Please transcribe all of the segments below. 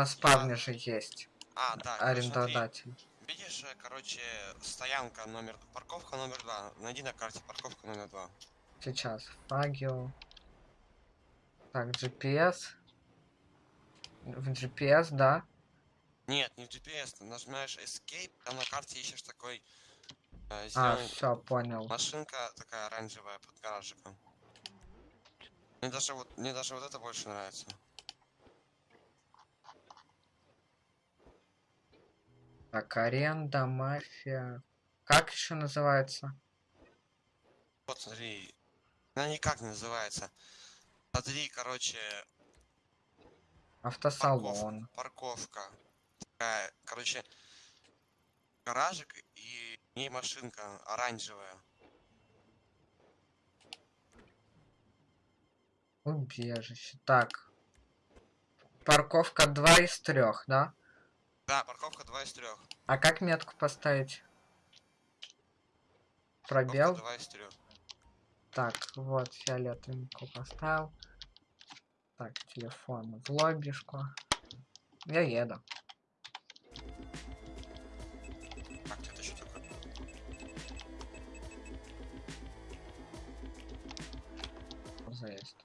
На спавне же есть А, да, короче, смотри. арендодатель. Видишь, э, короче, стоянка номер... Парковка номер два. Найди на карте парковка номер два. Сейчас. Фагио. Так, GPS. В GPS, да. Нет, не в GPS, ты нажимаешь Escape, там на карте ищешь такой э, А, все, понял. машинка такая оранжевая под гаражиком. Мне даже вот, мне даже вот это больше нравится. Так, аренда, мафия. Как еще называется? Вот смотри, она никак не называется. Смотри, короче, Автосалон. парковка, парковка. Такая, короче, гаражик и в ней машинка оранжевая. Убежище. Так. Парковка 2 из 3, да? Да, парковка 2 из 3. А как метку поставить? Пробел? 2 из 3. Так, вот, фиолетовенькую поставил. Так, телефон в лоббишку. Я еду. Так, это что такое? Заезд.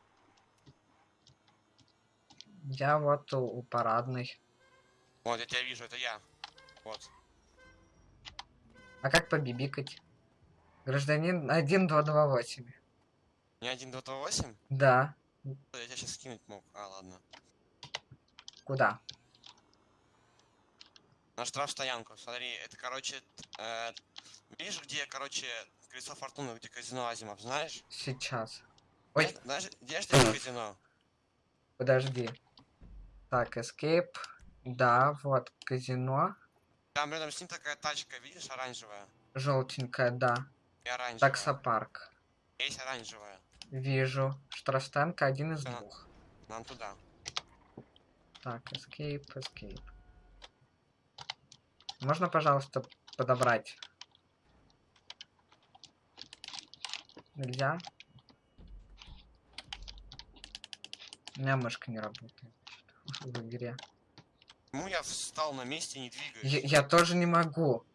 Я вот у, у парадной. Вот, я тебя вижу, это я. Вот. А как побибикать? Гражданин 1228. Не 1.2.8? Да. Я тебя сейчас скинуть мог. А, ладно. Куда? На штрафстоянку. Смотри, это, короче, э, видишь, где, короче, колесо фортуны, где казино Азимов, знаешь? Сейчас. Ой, Знаешь- где же казино? подожди. Так, escape. Да, вот казино. Там рядом с ним такая тачка, видишь, оранжевая? Желтенькая, да. И оранжевая. Таксопарк. Есть оранжевая. Вижу. Штрафстанка один из Да. двух. Нам туда. Так, escape, escape. Можно, пожалуйста, подобрать? Нельзя? У меня мышка не работает в игре. Почему я встал на месте и не двигаюсь? Я, я тоже не могу.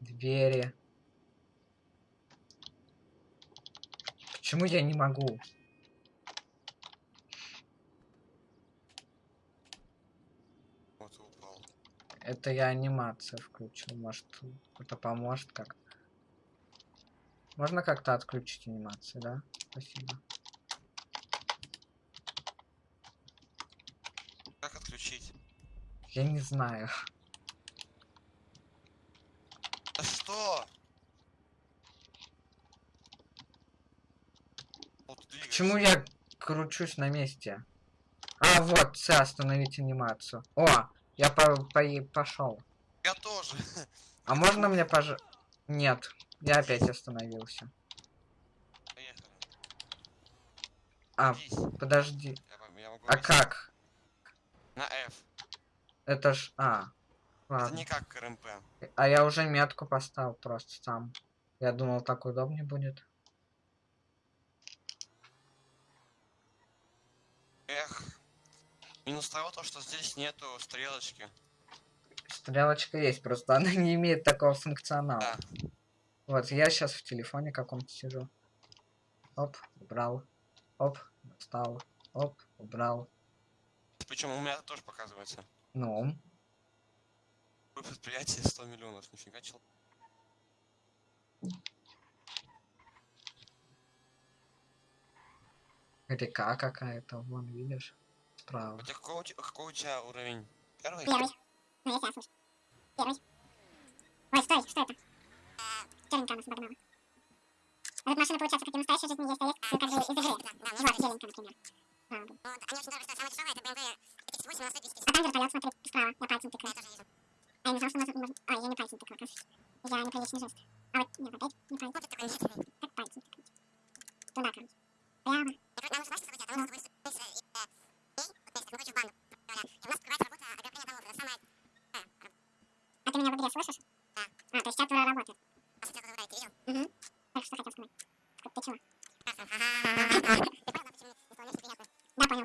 Двери. Почему я не могу? Вот упал. Это я анимацию включил. Может, это поможет как-то. Можно как-то отключить анимацию, да? Спасибо. Как отключить? Я не знаю. Да что? Вот. Почему я кручусь на месте? А, вот, все, остановить анимацию. О, я по пошел. Я тоже. А можно мне пож... Нет, я опять остановился. Поехали. А, Садись. подожди. Я, я А как? На F. Это ж... А, Это ладно. не как РМП. А я уже метку поставил просто сам. Я думал, так удобнее будет. Эх. Минус того, то, что здесь нету стрелочки. Стрелочка есть, просто она не имеет такого функционала. Да. Вот, я сейчас в телефоне каком-то сижу. Оп, убрал. Оп, встал. Оп, убрал. Причем у меня тоже показывается. Ну, Вы предприятие 100 миллионов, нифига чел. река какая-то, вон, видишь? Справа. У тебя какой, у те- какой у тебя уровень? Первый? Первый. Ну, я тебя слышу. Первый. Ой, стой, что это? Черненькая нас обогнала. А тут машина, получается, как и в настоящей жизни есть, а есть ну, как бы из игры. Вот, зеленькая, например. А, вот. Они очень дорого стоят. Самое дешевое это BMW 38, она стоит 250. А там вертолет, смотри, справа, я пальцем тыкаю. А я не знал, что можно... А, я не пальцем тыкаю, оказывается. Я неприличный жест. А вот, нет, опять не пальцем. Вот такое нет. Как пальцем тыкать? Туда, короче. Прямо. Я говорю, нам нужно согласиться, там самое... А ты меня в игре слышишь? Да. А, то есть чат уже работает. А что ты видел? Угу. Так, что хотел сказать? Ты чего? Ага. Ты понял, да, почему исполнение неприятно? Да, понял.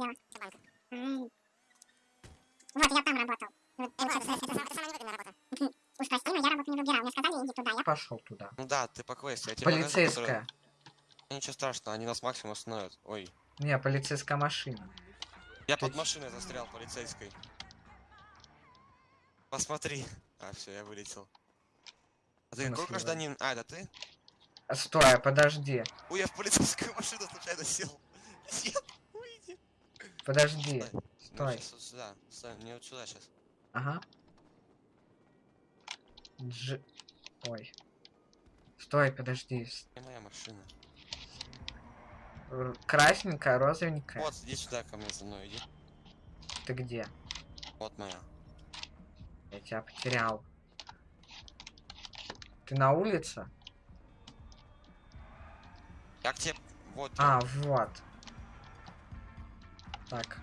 Слева. М. Вот, я там работал. Вот, ладно, получается, это, это, это самая невыгодная работа. Уж прости, но я работу не выбирал. Мне сказали, иди туда. Я Пошел туда. Ну да, ты по квесту. Я тебе покажу, Полицейская. Ничего страшного, они нас максимум остановят. Ой. Не, полицейская машина. Я Ты под машиной застрял полицейской. Посмотри. А, все, я вылетел. А ты какой гражданин? А, это ты? А, Стой, подожди. Ой, я в полицейскую машину случайно сел. Нет. Подожди. Стой. вот сюда. Стой, не вот сюда сейчас. Ага. Дж... Ой. Стой, подожди. Не моя машина. Красненькая, розовенькая. Вот, иди сюда ко мне за мной, иди. Ты где? Вот моя. Я тебя потерял. Ты на улице? Я к тебе... Вот. А, вот. Так.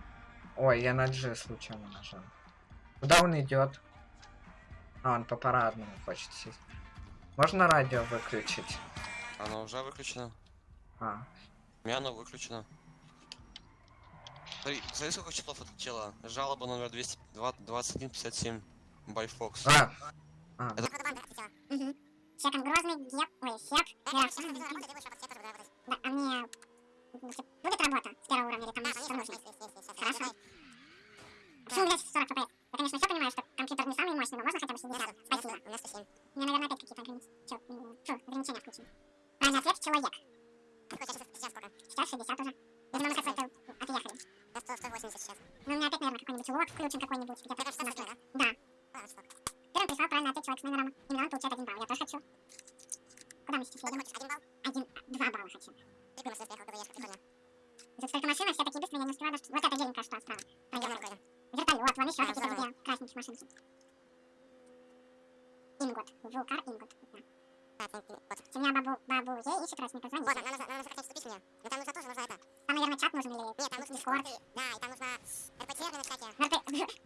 Ой, я на G случайно нажал. Куда он идет? А, он по парадному хочет сесть. Можно радио выключить? Оно уже выключено. А, У меня оно выключено. Смотри, смотри, сколько числов отлетело. Жалоба номер 22157. By Fox. а, а, Это-. Угу. Секон грозный, геп, ой, сек. Да, а мне будет работа с первого уровня или там что нужно? Хорошо. Почему, блядь, 40 FPS? Я, конечно, все понимаю, что компьютер не самый мощный, но можно хотя бы 60? давай. Спасибо. У меня 107. У меня, наверное, опять какие-то ограничения. Ограничения включены. Правильный ответ — человек. Сейчас, сейчас сколько? Сейчас 60 уже. Видимо, мы какой-то отъехали. Да, 100, 180 сейчас. Ну, у меня опять, наверное, какой-нибудь лог включен какой-нибудь. 16, 16. да? Да. Первым прислал правильный ответ человек с номером. Именно он получает один балл. Я тоже хочу. Куда мы сейчас Что ты едем? хочешь, один балл? Один, два балла хочу. Ты бы машину приехал, ты доедешь, прикольно. Тут столько машин, все такие быстрые, я не успеваю даже... Вот эта беленькая что справа. Я Проехала. прикольно. Вертолет, вон еще А, какие-то здорово. две красненьких машинки. Ингот. Вулкар Ингот. Да. Да, ты- ты- вот. Семья бабу, бабу Е ищет родственника, звони. Вот, нам нужно, Но там нужно тоже, нужно это. Там, наверное, чат нужен или Нет, там нужно дискорд. Да, и там нужно РПТ на чате. Ну, ты,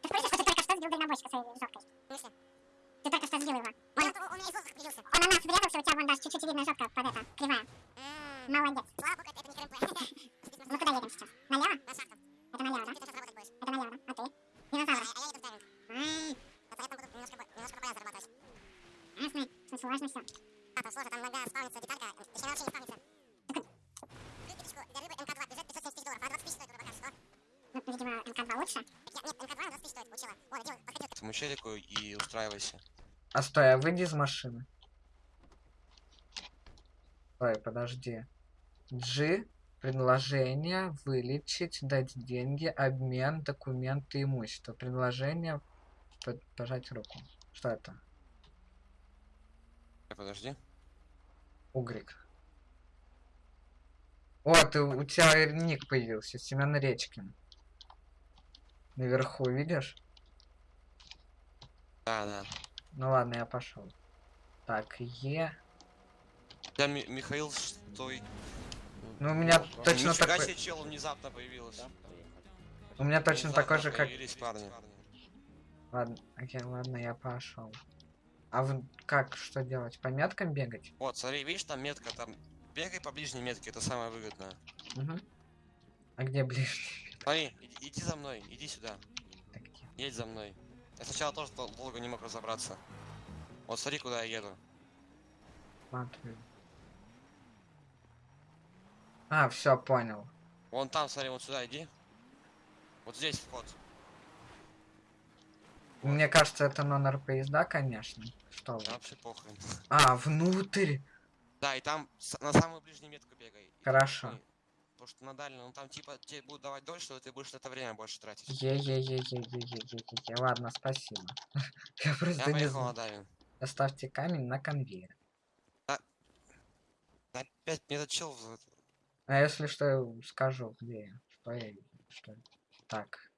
курсе, что ты только что сбил дальнобойщика своей жопкой? В смысле? Ты только что сбил его. Он, Он, он, он из воздуха прибился. он на нас врезался, у тебя вон даже чуть-чуть видно жопка под это, кривая. Молодец. Слава богу, это не КМП. Ну, куда едем сейчас? Налево? На шахту. Это налево, да? Ты сейчас работать будешь. Это налево, да? А ты? А Динозавр. а я еду в дайвинг. Ай, Вот я там буду немножко по- немножко по полям зарабатывать. ясно. Что сложно все. А, там сложно, там иногда спавнится деталька. Точнее, она вообще не спавнится. Критичку для рыбы МК-2 бюджет 570 тысяч долларов, а 20 тысяч стоит рыба, что? Ну, видимо, МК-2 лучше. Я- Нет, МК-2 на 20 тысяч стоит, получила. О, делай, подходи. К этому челику и устраивайся. а стой, а выйди из машины. Стой, подожди. G. Предложение, вылечить, дать деньги, обмен, документы, имущество. Предложение, под- пожать руку. Что это? Э, Подожди. Угрик. О, ты, у тебя ник появился, Семен Речкин. Наверху, видишь? Да, да. Ну ладно, я пошел. Так, Е. Я Ми- Михаил Стой. Ну, у меня точно Нифига такой... себе чел внезапно появился. У меня точно Внезапно такой же, как... парни. Ладно, окей, ладно, я пошел. А вы как, что делать? По меткам бегать? Вот, смотри, видишь, там метка, там бегай по ближней метке, это самое выгодное. Угу. А где ближе? Смотри, иди, иди за мной, иди сюда, Так, где? едь за мной. Я сначала тоже дол- долго не мог разобраться. Вот смотри, куда я еду. Смотрю. А, все, понял. Вон там, смотри, вот сюда иди. Вот здесь вход. Мне кажется, это номер поезда, конечно. Что вы? Вообще похрен. А, внутрь. Да, и там на самую ближнюю метку бегай. И Хорошо. ты- Потому что на дальнюю, ну там типа тебе будут давать дольше, но ты будешь это время больше тратить. Е-е-е-е-е-е-е-е. Ладно, спасибо. Я Я просто не поехал на знаю. Оставьте камень на конвейер. Опять мне этот чел А если что, я скажу, где я. Что я. Так.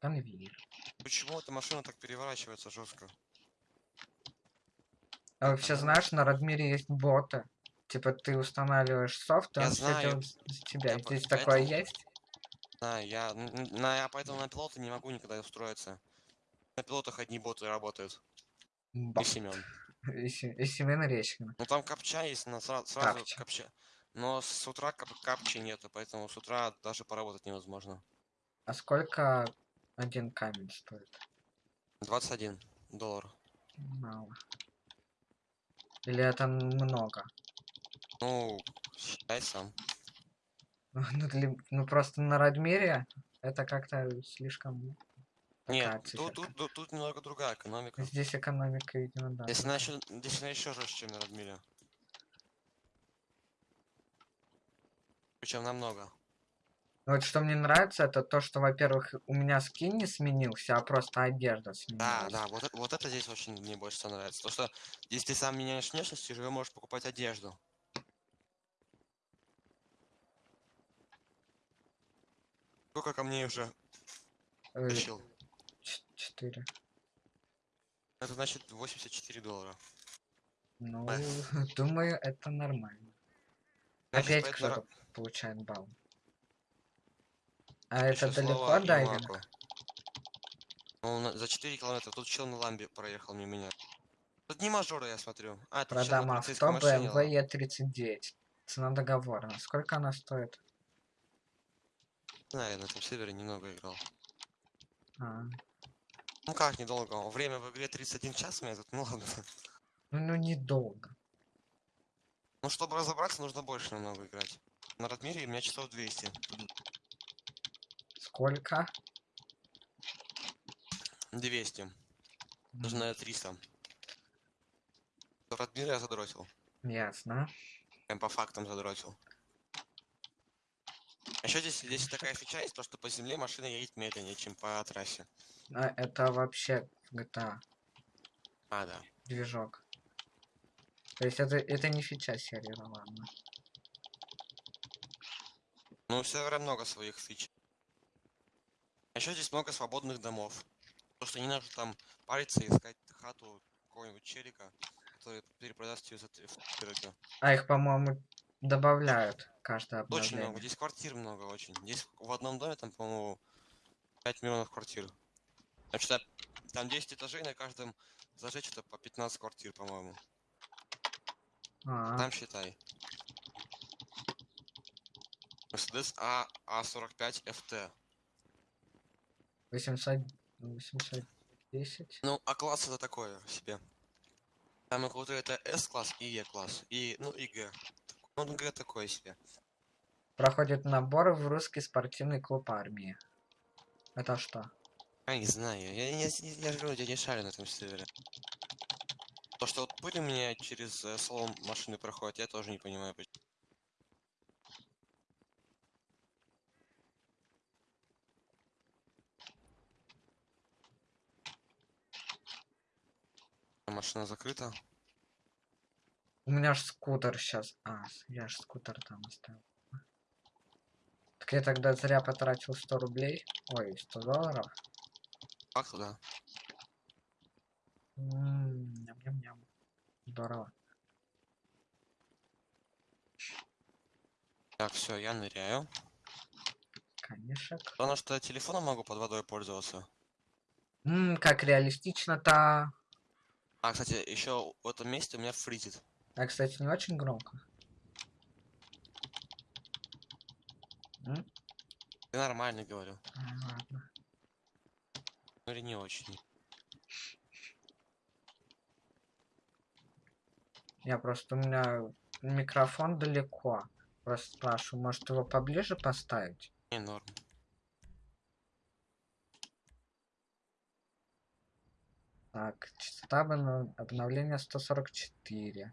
Конвейер. Почему эта машина так переворачивается жестко? А вообще знаешь, на Радмире есть боты. Типа ты устанавливаешь софт, и он все делает за тебя. Я Здесь такое поэтому- есть? Да, я, на, я поэтому на пилота не могу никогда устроиться. На пилотах одни боты работают. И Бот. Семен. И, и Семен Речкин. Ну там капча есть, на сра- сразу Капча. капча. Но с утра кап капчи нету, поэтому с утра даже поработать невозможно. А сколько один камень стоит? 21 доллар. Мало. Или это много? Ну, считай сам. Ну, для- ну, просто на Радмире это как-то слишком... Нет, тут, тут, тут, тут немного другая экономика. Здесь экономика, видимо, да. Здесь она еще, здесь она еще жестче, чем на Радмире. Причем намного. Ну, Вот что мне нравится, это то, что, во-первых, у меня скин не сменился, а просто одежда Да, сменилась. да, вот, это- вот это здесь очень мне больше всего нравится. То, что если ты сам меняешь внешность, ты уже можешь покупать одежду. Сколько камней уже тащил? Четыре. Это значит 84 доллара. Ну, Эх. думаю, это нормально. Значит, Опять поэтому кто-то получает балл. А ещё это далеко дайвинг? Ну, за 4 километра. Тут чел на ламбе проехал мимо меня. Тут не мажора, я смотрю. А, Продам авто BMW ладно. E39. Цена договорна. Сколько она стоит? Я на этом сервере немного играл. А, Ну как недолго? Время в игре 31 час у меня тут, ну ладно. ну, недолго. Ну, чтобы разобраться, нужно больше намного играть. На Радмире у меня часов 200. Сколько? 200. М, Даже на 300. В Радмире я задротил. Ясно. Прям по фактам задротил. Еще здесь, здесь такая фича есть, то что по земле машина едет медленнее, чем по трассе. А, это вообще GTA А, да. движок. То есть это, это не фича сервера, ладно. Ну, у сервера много своих фич. Еще здесь много свободных домов. То, что не нужно там париться и искать хату какого-нибудь челика, который перепродаст ее за три-. А их, по-моему, добавляют каждое Очень много. обновление. Здесь квартир много очень. Здесь в одном доме там, по-моему, 5 миллионов квартир. Значит, там 10 этажей, на каждом этаже что-то по 15 квартир, по-моему. А, Там считай. Mercedes А А45 FT. 800... 810. Ну, а класс это такое себе. Самый крутой это S-класс и E-класс. И, ну, и Г. Г такое себе. Проходит набор в русский спортивный клуб армии. Это что? Я не знаю, я, я, я, я же говорю, я не шарю на этом сервере. То, что вот пыль у меня через э, салон машины проходит, я тоже не понимаю. почему. Машина закрыта. У меня ж скутер сейчас. А, я ж скутер там оставил. Так я тогда зря потратил 100 рублей. Ой, 100 долларов. Туда? М, Ням-ням-ням. Здорово. Так, все, я ныряю. Конешек. Потому что я телефоном могу под водой пользоваться. Ммм, как реалистично-то. А, кстати, еще в этом месте у меня фризит. А, кстати, не очень громко. М? Ты нормально говорю. А, ладно. Ну или не очень. Я просто у меня микрофон далеко. Просто спрашиваю, может его поближе поставить? Не норм. Так, частота обно- обновления 144.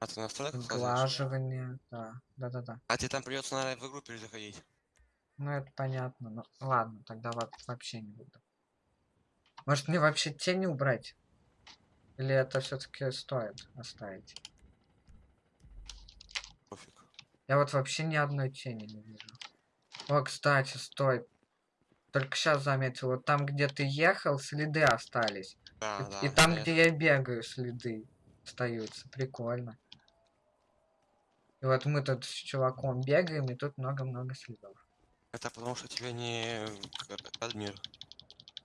А ты настроек Сглаживание, да. Да-да-да. А тебе там придется, наверное, в игру перезаходить. Ну, это понятно. Ну, ладно, тогда во- вообще не буду. Может, мне вообще тени убрать? Или это все-таки стоит оставить? Пофиг. Я вот вообще ни одной тени не вижу. О, кстати, стой. Только сейчас заметил, вот там, где ты ехал, следы остались. Да, и, да. и там, где я бегаю, следы остаются. Прикольно. И вот мы тут с чуваком бегаем, и тут много-много следов. Это потому что тебе не Радмир.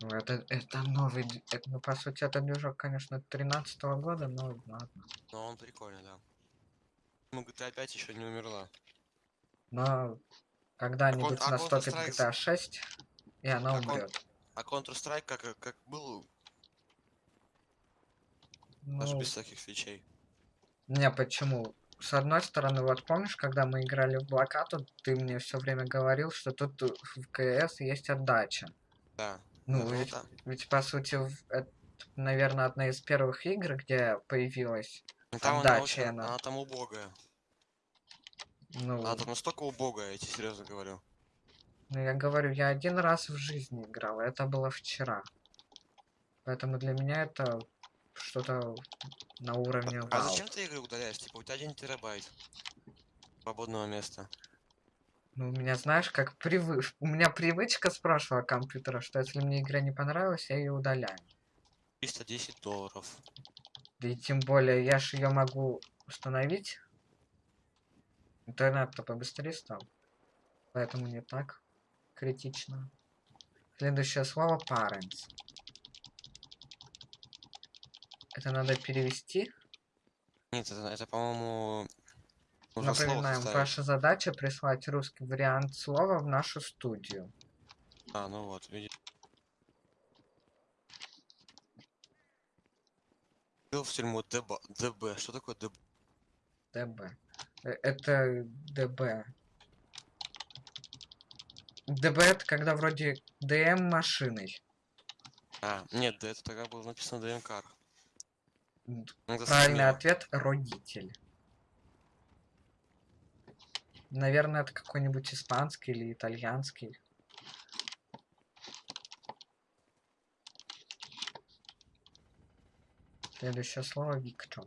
Ну, это, это новый... это, ну, по сути, это движок, конечно, 13 года, но ладно. Но он прикольный, да. Ну, GTA 5 еще не умерла. Но Когда-нибудь а наступит Counter-Strike GTA 6, и она а умрет. А Counter-Strike как, как был, даже Ну, без всяких свечей. не, почему? С одной стороны, вот помнишь, когда мы играли в блокаду, ты мне все время говорил, что тут в КС есть отдача. Да. Ну, это ведь, да. ведь, по сути, это, наверное, одна из первых игр, где появилась, Ну, Там она, отдача очень, она. она там убогая. ну, Она там настолько убогая, я тебе серьезно говорю. ну, я говорю, я один раз в жизни играл, это было вчера. Поэтому для меня это что-то на уровне А вау. зачем ты игры удаляешь? Типа у тебя один терабайт свободного места. Ну, у меня, знаешь, как привы... У меня привычка с прошлого компьютера, что если мне игра не понравилась, я ее удаляю. 310 долларов. Да и тем более, я ж ее могу установить. Интернет-то побыстрее стал. Поэтому не так критично. Следующее слово parents. Это надо перевести. Нет, это, это по-моему, Напоминаем, ваша задача прислать русский вариант слова в нашу студию. А, ну вот. Был в тюрьму ДБ. ДБ. Что такое ДБ? ДБ. Э, Это ДБ. ДБ это когда вроде ДМ машиной. А, нет, да это тогда было написано ДМК. М, Надо Правильный ответ родитель. Наверное, это какой-нибудь испанский или итальянский. Следующее слово Виктор.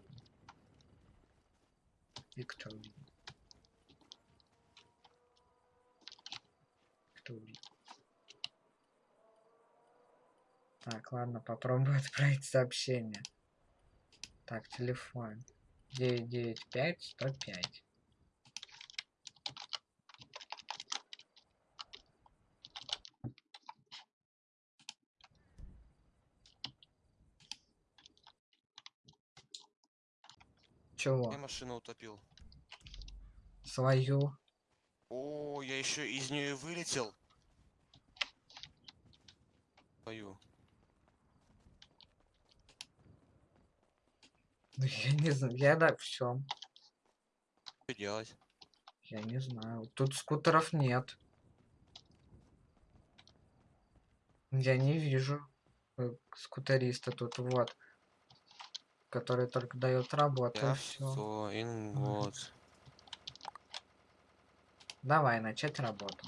Виктор. Викторий. Так, ладно, попробую отправить сообщение. Так, телефон. 995 105. Чего? Я машину утопил. Свою. О, я еще из нее вылетел. Твою. Ну, я не знаю. Я да, все. Что делать? Я не знаю. Тут скутеров нет. Я не вижу э, скутериста тут, вот. Который только дает работу, и все. что? Ингот. Давай, начать работу.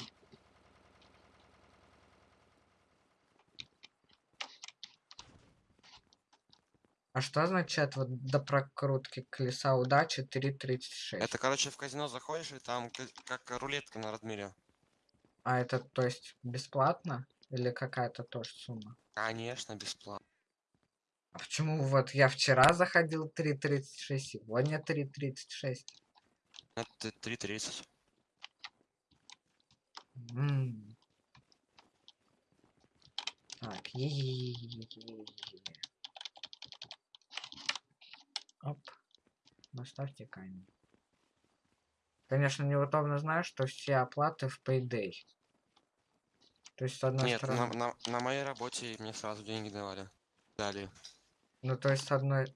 А что означает вот до прокрутки колеса удачи 3.36? Это, короче, в казино заходишь, и там ка- как рулетка на Радмире. А это, то есть, бесплатно? Или какая-то тоже сумма? Конечно, бесплатно. А почему вот я вчера заходил 3.36, сегодня 3.36? Это 3.30. М. Так, е Оп. Наставьте камень. Конечно, неудобно знаю, что все оплаты в Payday. То есть, с одной Нет, на, стороны... на, на моей работе мне сразу деньги давали. Дали. Ну, то есть, с одной...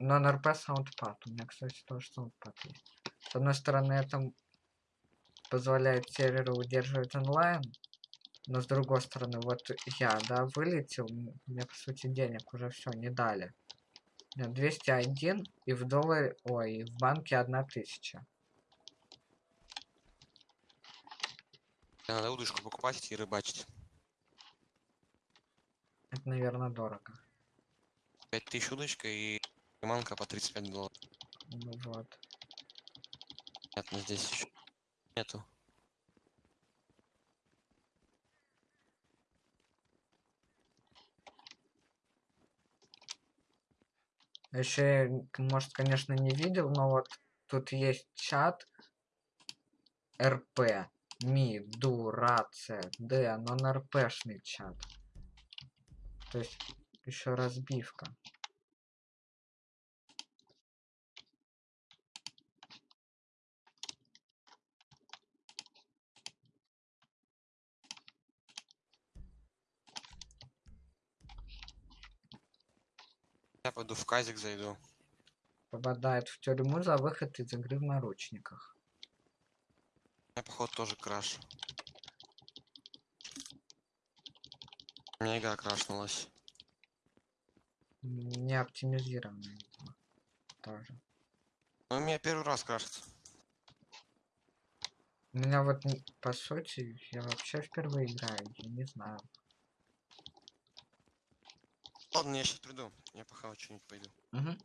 Non-RP Soundpad. У меня, кстати, тоже Soundpad есть. С одной стороны, это позволяет серверу удерживать онлайн, но с другой стороны, вот я, да, вылетел, мне, по сути, денег уже все не дали. У меня 201, и в долларе... Ой, и в банке 1000. Надо удочку покупать и рыбачить. Это, наверное, дорого. 5000 удочка и приманка по 35 долларов. Ну вот. Ну здесь еще нету. Еще, может, конечно, не видел, но вот тут есть чат РП, Ми, Ду, Рация, Д, нон-РПшный чат. То есть еще разбивка. Я пойду в казик зайду. Попадает в тюрьму за выход из игры в наручниках. Я походу тоже краш. У меня игра крашнулась. Не оптимизированная. Тоже. Ну, у меня первый раз крашится. У меня вот, по сути, я вообще впервые играю, я не знаю. Ладно, я сейчас приду. Я пока что-нибудь пойду. Мгм.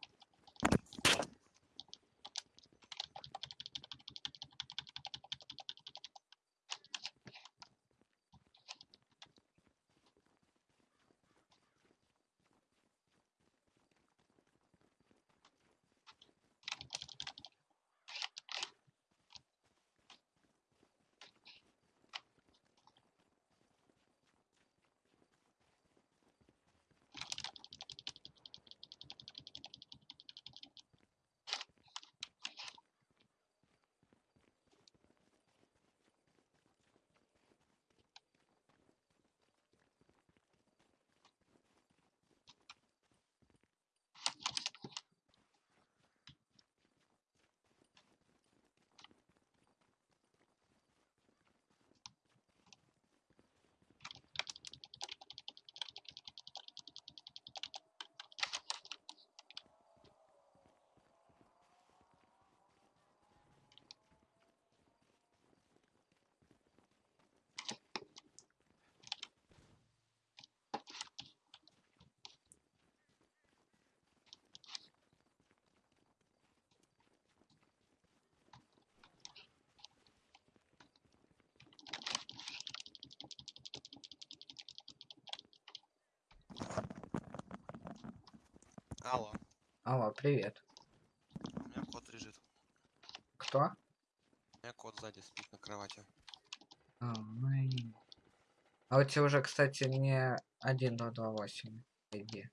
Алло. Алло, привет. У меня кот лежит. Кто? У меня кот сзади спит на кровати. А, ну и... А у тебя уже, кстати, не 1.228 ID.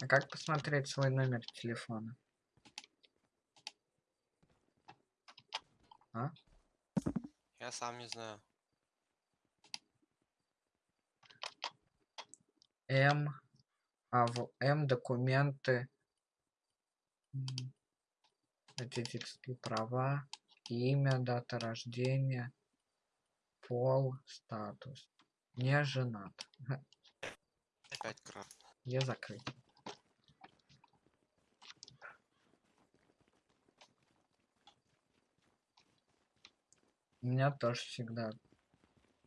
А как посмотреть свой номер телефона? Я сам не знаю. М, а в М документы, м, водительские права, имя, дата рождения, пол, статус. Не женат. Опять краш. Я закрыт. У меня тоже всегда.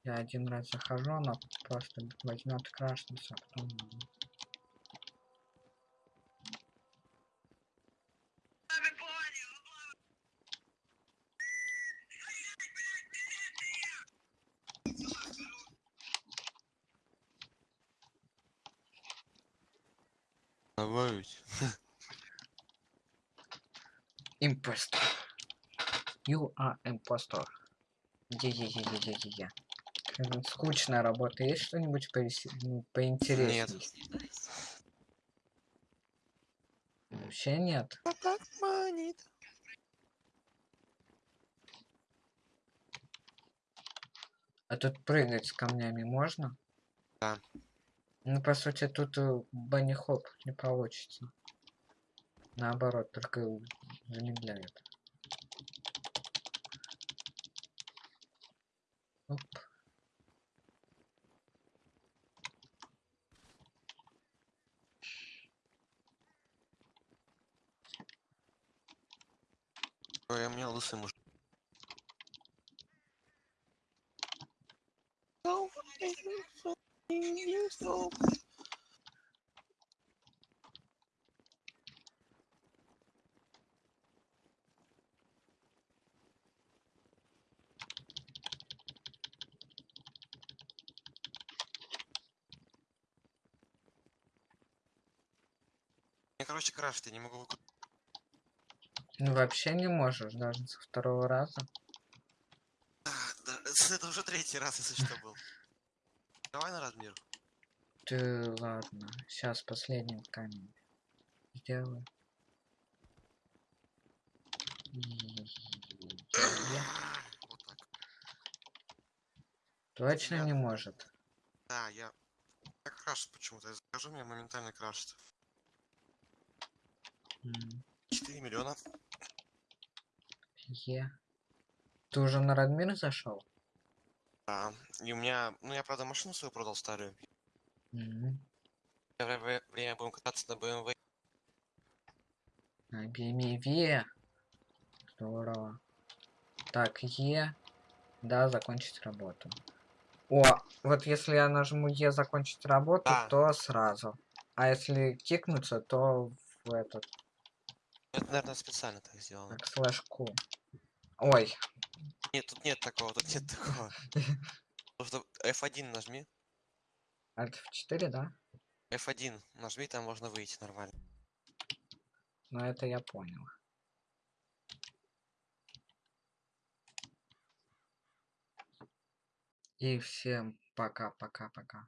Я один раз захожу, она просто возьмет крашнется, а потом... Добавить. Импостор. You are impostor. Е-е-е-е-е-е. Скучная работа. Есть что-нибудь ну, поинтереснее? Нет. Вообще нет. так манит. А тут прыгать с камнями можно? Да. Ну, по сути, тут банни хоп не получится. Наоборот, только замедляет. Оп. Ой, у меня лысый муж. Мне, короче, крашит, я не могу. Ну, вообще не можешь, даже со второго раза. А, да, это уже третий раз, если что, был. Давай на размер. Ты ладно. Сейчас последний камень сделаю. Вот так. Точно не может. Да, я... Я крашит почему-то. Я захожу, меня моментально крашит. М, 4 миллиона. Е. Ты уже на Радмир зашел? Да. И у меня... Ну, я, правда, машину свою продал старую. Вре- время будем кататься на BMW. На BMV. Здорово. Так, Е. Да, закончить работу. О, вот если я нажму Е закончить работу, Да. то сразу. А если кикнуться, то в этот, Это, наверное, специально так сделано. так, слэш Q. Ой, Нет, тут нет такого, тут нет такого. Просто F1 нажми. Alt F4, да? F1 нажми, там можно выйти нормально. Ну, это я понял. И всем пока-пока-пока.